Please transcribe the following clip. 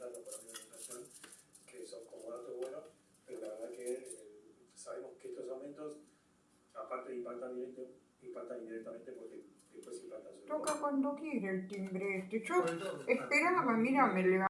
luchando por la alimentación, que son como datos buenos, pero la verdad que eh, sabemos que estos aumentos, aparte de impactar directamente, impactan indirectamente porque después impactan sobre Toca cuando quiere el timbre este. Yo esperaba, mira, me levanté.